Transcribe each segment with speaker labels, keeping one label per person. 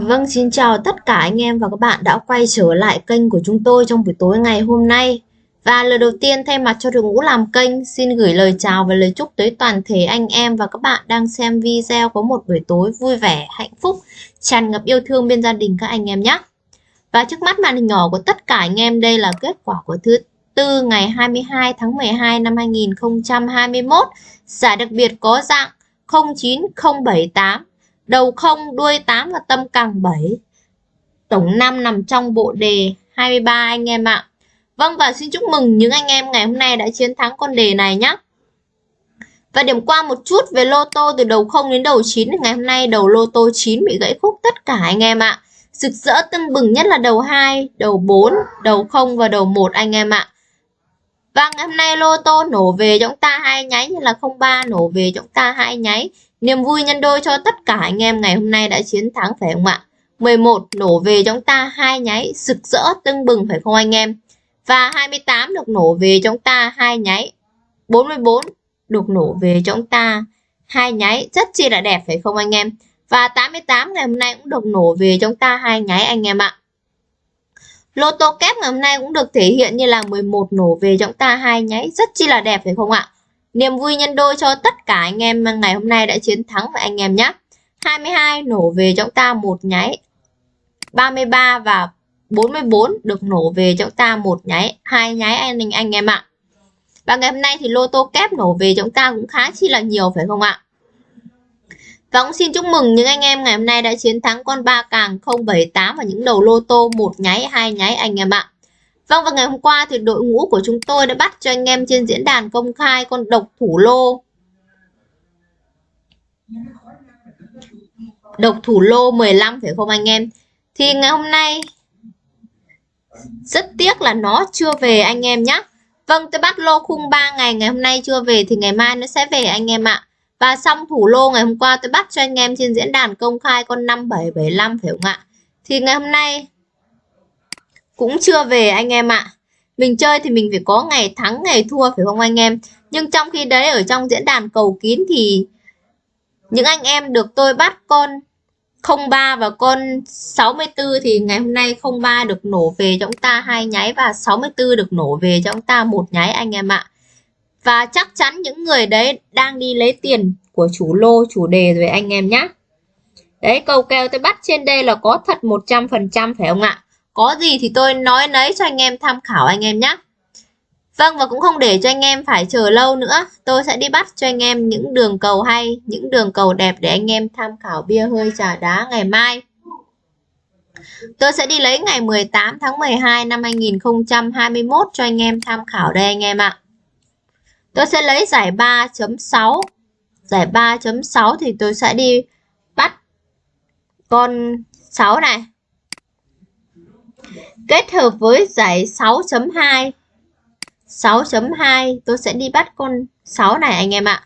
Speaker 1: Vâng, xin chào tất cả anh em và các bạn đã quay trở lại kênh của chúng tôi trong buổi tối ngày hôm nay. Và lời đầu tiên thay mặt cho đội ngũ làm kênh, xin gửi lời chào và lời chúc tới toàn thể anh em và các bạn đang xem video có một buổi tối vui vẻ, hạnh phúc, tràn ngập yêu thương bên gia đình các anh em nhé. Và trước mắt màn hình nhỏ của tất cả anh em đây là kết quả của thứ tư ngày 22 tháng 12 năm 2021. Giải đặc biệt có dạng 09078 đầu không đuôi 8 và tâm càng 7 tổng 5 nằm trong bộ đề 23 anh em ạ Vâng và xin chúc mừng những anh em ngày hôm nay đã chiến thắng con đề này nhé và điểm qua một chút về lô tô từ đầu 0 đến đầu 9 ngày hôm nay đầu lô tô 9 bị gãy khúc tất cả anh em ạ. Rực rỡ tưng bừng nhất là đầu 2, đầu 4, đầu 0 và đầu 1 anh em ạ. Và ngày hôm nay lô tô nổ về chúng ta hai nháy như là 03 nổ về chúng ta hai nháy. Niềm vui nhân đôi cho tất cả anh em ngày hôm nay đã chiến thắng phải không ạ? 11 nổ về chúng ta, hai nháy rực rỡ tưng bừng phải không anh em? Và 28 được nổ về chúng ta, hai nháy. 44 được nổ về chúng ta, hai nháy rất chi là đẹp phải không anh em? Và 88 ngày hôm nay cũng được nổ về chúng ta, hai nháy anh em ạ. Lô tô kép ngày hôm nay cũng được thể hiện như là 11 nổ về chúng ta, hai nháy rất chi là đẹp phải không ạ? Niềm vui nhân đôi cho tất cả anh em ngày hôm nay đã chiến thắng và anh em nhé. 22 nổ về chúng ta một nháy. 33 và 44 được nổ về chúng ta một nháy, hai nháy anh anh em ạ. Và ngày hôm nay thì lô tô kép nổ về chúng ta cũng khá chi là nhiều phải không ạ? Và cũng xin chúc mừng những anh em ngày hôm nay đã chiến thắng con ba càng 078 và những đầu lô tô một nháy, hai nháy anh em ạ. Vâng và ngày hôm qua thì đội ngũ của chúng tôi đã bắt cho anh em trên diễn đàn công khai con độc thủ lô. Độc thủ lô 15 phải không anh em? Thì ngày hôm nay, rất tiếc là nó chưa về anh em nhé. Vâng tôi bắt lô khung 3 ngày ngày hôm nay chưa về thì ngày mai nó sẽ về anh em ạ. Và xong thủ lô ngày hôm qua tôi bắt cho anh em trên diễn đàn công khai con 5775 phải không ạ? Thì ngày hôm nay cũng chưa về anh em ạ. Mình chơi thì mình phải có ngày thắng, ngày thua, phải không anh em? Nhưng trong khi đấy, ở trong diễn đàn cầu kín thì những anh em được tôi bắt con 03 và con 64 thì ngày hôm nay 03 được nổ về cho chúng ta, hai nháy và 64 được nổ về cho chúng ta một nháy anh em ạ. Và chắc chắn những người đấy đang đi lấy tiền của chủ lô, chủ đề rồi anh em nhé. Đấy cầu kèo tôi bắt trên đây là có thật 100% phải không ạ? Có gì thì tôi nói nấy cho anh em tham khảo anh em nhé. Vâng và cũng không để cho anh em phải chờ lâu nữa. Tôi sẽ đi bắt cho anh em những đường cầu hay, những đường cầu đẹp để anh em tham khảo bia hơi trà đá ngày mai. Tôi sẽ đi lấy ngày 18 tháng 12 năm 2021 cho anh em tham khảo đây anh em ạ. Tôi sẽ lấy giải 3.6. Giải 3.6 thì tôi sẽ đi bắt con 6 này kết hợp với giải 6.2 6.2 tôi sẽ đi bắt con 6 này anh em ạ.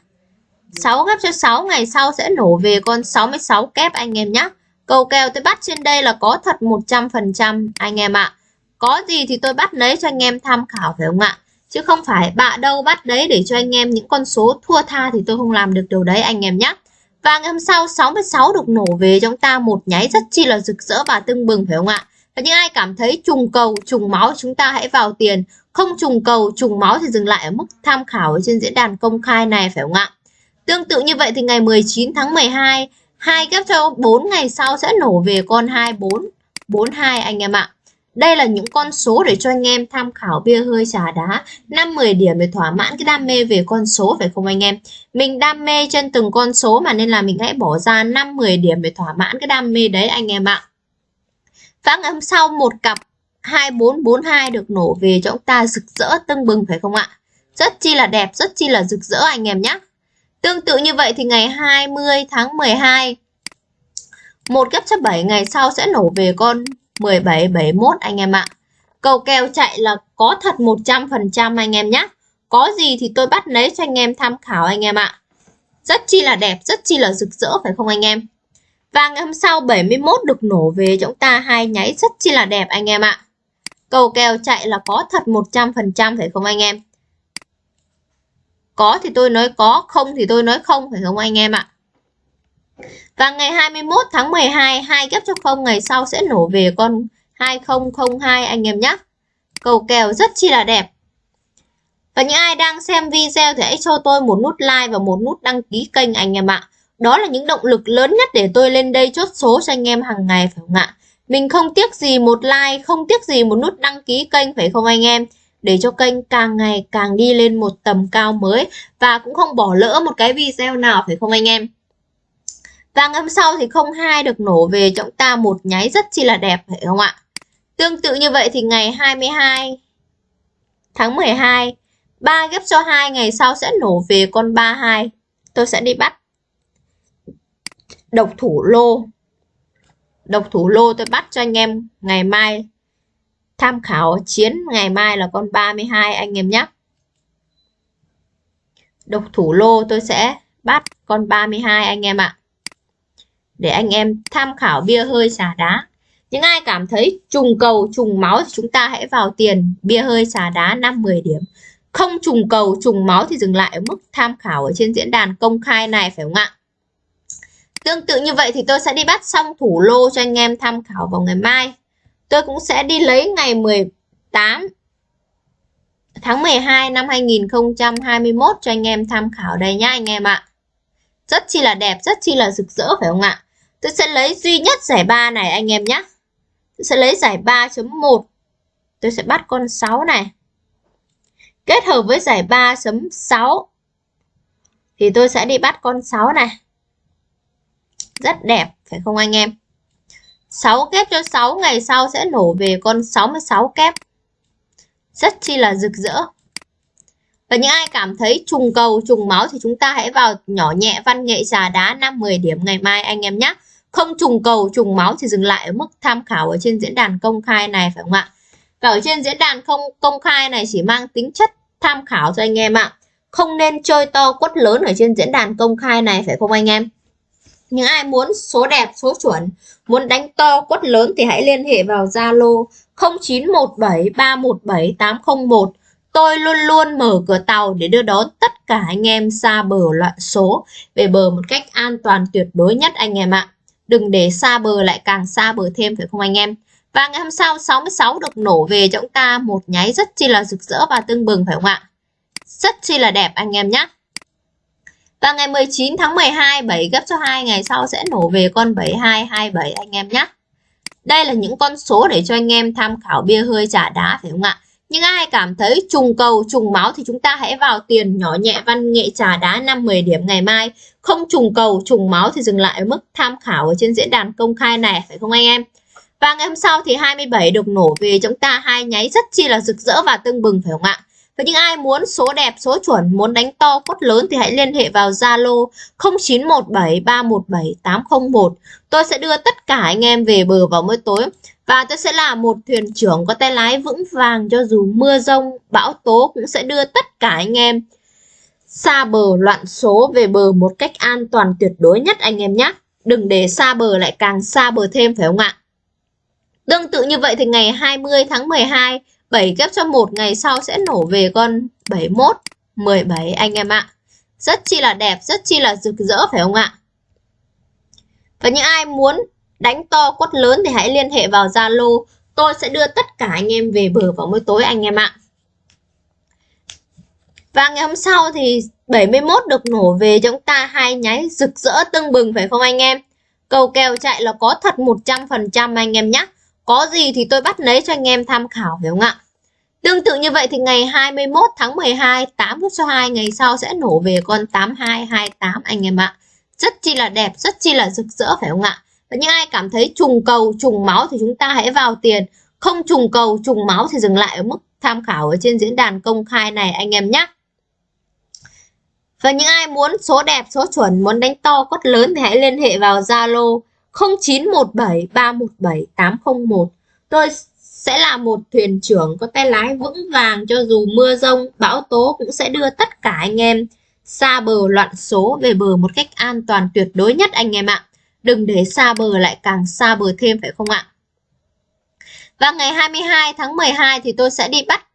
Speaker 1: 6 ghép cho 6 ngày sau sẽ nổ về con 66 kép anh em nhé Cầu kèo tôi bắt trên đây là có thật 100% anh em ạ. Có gì thì tôi bắt lấy cho anh em tham khảo phải không ạ? Chứ không phải bạ đâu bắt đấy để cho anh em những con số thua tha thì tôi không làm được điều đấy anh em nhé Và ngày hôm sau 66 được nổ về trong ta một nháy rất chi là rực rỡ và tưng bừng phải không ạ? Và những ai cảm thấy trùng cầu, trùng máu chúng ta hãy vào tiền. Không trùng cầu, trùng máu thì dừng lại ở mức tham khảo trên diễn đàn công khai này phải không ạ? Tương tự như vậy thì ngày 19 tháng 12, hai ghép cho 4 ngày sau sẽ nổ về con 24, 42 anh em ạ. Đây là những con số để cho anh em tham khảo bia hơi trà đá 5-10 điểm để thỏa mãn cái đam mê về con số phải không anh em Mình đam mê trên từng con số mà nên là mình hãy bỏ ra 5-10 điểm để thỏa mãn cái đam mê đấy anh em ạ Vâng, và âm sau một cặp 2442 được nổ về cho chúng ta rực rỡ tưng bừng phải không ạ? Rất chi là đẹp, rất chi là rực rỡ anh em nhé. Tương tự như vậy thì ngày 20 tháng 12 một ghép chấp 7 ngày sau sẽ nổ về con 1771 anh em ạ. Cầu kèo chạy là có thật 100% anh em nhé. Có gì thì tôi bắt lấy cho anh em tham khảo anh em ạ. Rất chi là đẹp, rất chi là rực rỡ phải không anh em? Và ngày hôm sau 71 được nổ về chúng ta hai nháy rất chi là đẹp anh em ạ. Cầu kèo chạy là có thật 100% phải không anh em? Có thì tôi nói có, không thì tôi nói không phải không anh em ạ? Và ngày 21 tháng 12, hai ghép cho không ngày sau sẽ nổ về con 2002 anh em nhé. Cầu kèo rất chi là đẹp. Và những ai đang xem video thì hãy cho tôi một nút like và một nút đăng ký kênh anh em ạ. Đó là những động lực lớn nhất để tôi lên đây chốt số cho anh em hàng ngày phải không ạ? Mình không tiếc gì một like, không tiếc gì một nút đăng ký kênh phải không anh em? Để cho kênh càng ngày càng đi lên một tầm cao mới và cũng không bỏ lỡ một cái video nào phải không anh em? Và ngày hôm sau thì 02 được nổ về chúng ta một nháy rất chi là đẹp phải không ạ? Tương tự như vậy thì ngày 22 tháng 12 3 ghép cho 2 ngày sau sẽ nổ về con 32. Tôi sẽ đi bắt độc thủ lô. Độc thủ lô tôi bắt cho anh em ngày mai tham khảo chiến ngày mai là con 32 anh em nhé. Độc thủ lô tôi sẽ bắt con 32 anh em ạ. Để anh em tham khảo bia hơi xả đá. Những ai cảm thấy trùng cầu, trùng máu thì chúng ta hãy vào tiền bia hơi xả đá 5-10 điểm. Không trùng cầu, trùng máu thì dừng lại ở mức tham khảo ở trên diễn đàn công khai này phải không ạ? Tương tự như vậy thì tôi sẽ đi bắt xong thủ lô cho anh em tham khảo vào ngày mai. Tôi cũng sẽ đi lấy ngày 18 tháng 12 năm 2021 cho anh em tham khảo đây nhá anh em ạ. Rất chi là đẹp, rất chi là rực rỡ phải không ạ? Tôi sẽ lấy duy nhất giải 3 này anh em nhé. Tôi sẽ lấy giải 3.1. Tôi sẽ bắt con 6 này. Kết hợp với giải 3.6 thì tôi sẽ đi bắt con 6 này. Rất đẹp, phải không anh em? 6 kép cho 6 ngày sau sẽ nổ về con 66 kép. Rất chi là rực rỡ. Và những ai cảm thấy trùng cầu, trùng máu thì chúng ta hãy vào nhỏ nhẹ văn nghệ trà đá 5-10 điểm ngày mai anh em nhé. Không trùng cầu, trùng máu thì dừng lại ở mức tham khảo ở trên diễn đàn công khai này phải không ạ? Và ở trên diễn đàn không công khai này chỉ mang tính chất tham khảo cho anh em ạ. Không nên chơi to quất lớn ở trên diễn đàn công khai này phải không anh em? Những ai muốn số đẹp, số chuẩn, muốn đánh to quất lớn thì hãy liên hệ vào Zalo 0917317801. Tôi luôn luôn mở cửa tàu để đưa đón tất cả anh em xa bờ loạn số về bờ một cách an toàn tuyệt đối nhất anh em ạ. Đừng để xa bờ lại càng xa bờ thêm phải không anh em? Và ngày hôm sau 66 được nổ về cho chúng ta một nháy rất chi là rực rỡ và tưng bừng phải không ạ? Rất chi là đẹp anh em nhé. Và ngày 19 tháng 12 7 gấp cho 2 ngày sau sẽ nổ về con 7227 anh em nhé. Đây là những con số để cho anh em tham khảo bia hơi trả đá phải không ạ? Nhưng ai cảm thấy trùng cầu, trùng máu thì chúng ta hãy vào tiền nhỏ nhẹ văn nghệ trà đá 5-10 điểm ngày mai. Không trùng cầu, trùng máu thì dừng lại ở mức tham khảo ở trên diễn đàn công khai này phải không anh em? Và ngày hôm sau thì 27 được nổ về chúng ta hai nháy rất chi là rực rỡ và tưng bừng phải không ạ? Và những ai muốn số đẹp, số chuẩn, muốn đánh to, cốt lớn thì hãy liên hệ vào Zalo 0917317801. Tôi sẽ đưa tất cả anh em về bờ vào mỗi tối. Và tôi sẽ là một thuyền trưởng có tay lái vững vàng cho dù mưa rông, bão tố cũng sẽ đưa tất cả anh em xa bờ loạn số về bờ một cách an toàn tuyệt đối nhất anh em nhé. Đừng để xa bờ lại càng xa bờ thêm phải không ạ? Tương tự như vậy thì ngày 20 tháng 12, 7 ghép cho một ngày sau sẽ nổ về con 71, 17 anh em ạ. Rất chi là đẹp, rất chi là rực rỡ phải không ạ? Và những ai muốn đánh to quất lớn thì hãy liên hệ vào Zalo. Tôi sẽ đưa tất cả anh em về bờ vào mỗi tối anh em ạ. Và ngày hôm sau thì 71 được nổ về cho chúng ta hai nháy rực rỡ tưng bừng phải không anh em? Cầu kèo chạy là có thật 100% anh em nhé. Có gì thì tôi bắt lấy cho anh em tham khảo phải không ạ? Tương tự như vậy thì ngày 21 tháng 12 8 phút số 2 ngày sau sẽ nổ về con 8228 anh em ạ. Rất chi là đẹp, rất chi là rực rỡ phải không ạ? Và những ai cảm thấy trùng cầu, trùng máu thì chúng ta hãy vào tiền. Không trùng cầu, trùng máu thì dừng lại ở mức tham khảo ở trên diễn đàn công khai này anh em nhé. Và những ai muốn số đẹp, số chuẩn, muốn đánh to, cốt lớn thì hãy liên hệ vào Zalo 0917 317 801. Tôi sẽ là một thuyền trưởng có tay lái vững vàng cho dù mưa rông, bão tố cũng sẽ đưa tất cả anh em xa bờ loạn số về bờ một cách an toàn tuyệt đối nhất anh em ạ. Đừng để xa bờ lại càng xa bờ thêm phải không ạ? Và ngày 22 tháng 12 thì tôi sẽ đi bắt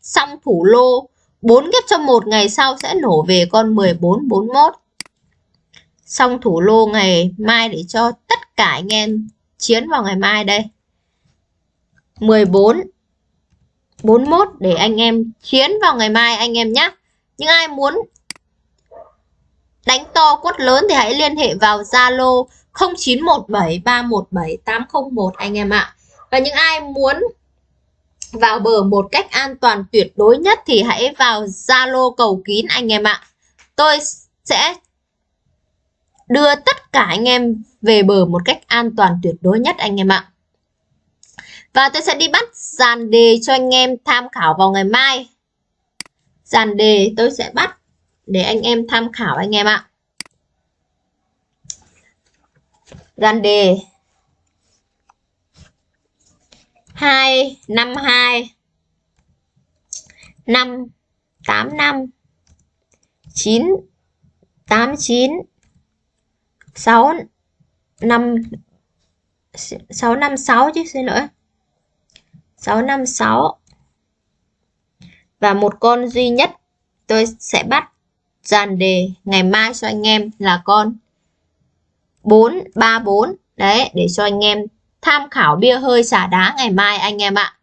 Speaker 1: xong thủ lô 4 ghép cho một ngày sau sẽ nổ về con 1441. xong thủ lô ngày mai để cho tất cả anh em chiến vào ngày mai đây. 14 41 để anh em chiến vào ngày mai anh em nhé những ai muốn đánh to quất lớn thì hãy liên hệ vào Zalo 0917317801 anh em ạ. Và những ai muốn vào bờ một cách an toàn tuyệt đối nhất thì hãy vào Zalo cầu kín anh em ạ. Tôi sẽ đưa tất cả anh em về bờ một cách an toàn tuyệt đối nhất anh em ạ. Và tôi sẽ đi bắt dàn đề cho anh em tham khảo vào ngày mai. Dàn đề tôi sẽ bắt để anh em tham khảo anh em ạ. Dàn đề. 252 585 989 6 5 656 chứ, xin lỗi. 656 và một con duy nhất tôi sẽ bắt dàn đề ngày mai cho anh em là con 434 đấy, để cho anh em tham khảo bia hơi xả đá ngày mai anh em ạ.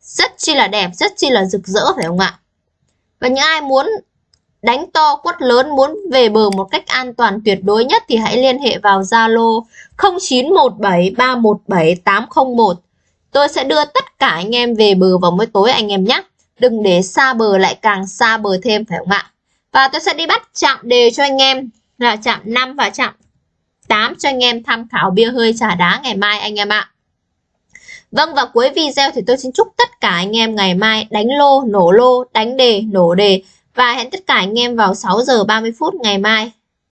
Speaker 1: Rất chi là đẹp, rất chi là rực rỡ, phải không ạ? Và những ai muốn đánh to quất lớn muốn về bờ một cách an toàn tuyệt đối nhất thì hãy liên hệ vào Zalo 0917317801 Tôi sẽ đưa tất cả anh em về bờ vào mỗi tối anh em nhé. Đừng để xa bờ lại càng xa bờ thêm phải không ạ? Và tôi sẽ đi bắt chạm đề cho anh em là chạm 5 và chạm 8 cho anh em tham khảo bia hơi trà đá ngày mai anh em ạ. Vâng và cuối video thì tôi xin chúc tất cả anh em ngày mai đánh lô, nổ lô, đánh đề, nổ đề và hẹn tất cả anh em vào 6 giờ 30 phút ngày mai.